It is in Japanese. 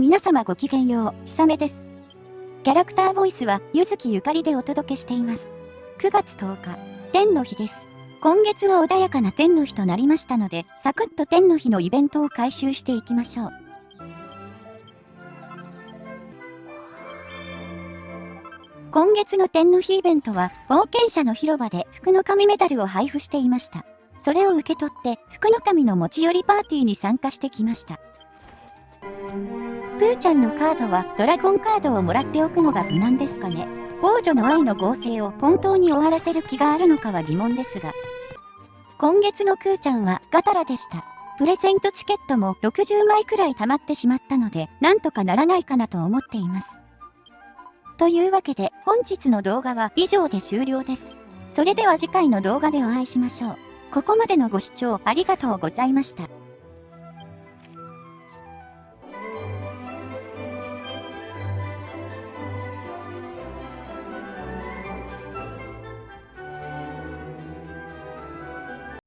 皆様ごきげんよう、ひさめです。キャラクターボイスは、ゆずきゆかりでお届けしています。9月10日、天の日です。今月は穏やかな天の日となりましたので、サクッと天の日のイベントを回収していきましょう。今月の天の日イベントは、冒険者の広場で福の神メダルを配布していました。それを受け取って、福の神の持ち寄りパーティーに参加してきました。プーちゃんのカードはドラゴンカードをもらっておくのが無難ですかね。王女の愛の合成を本当に終わらせる気があるのかは疑問ですが。今月のクーちゃんはガタラでした。プレゼントチケットも60枚くらい溜まってしまったので、なんとかならないかなと思っています。というわけで、本日の動画は以上で終了です。それでは次回の動画でお会いしましょう。ここまでのご視聴ありがとうございました。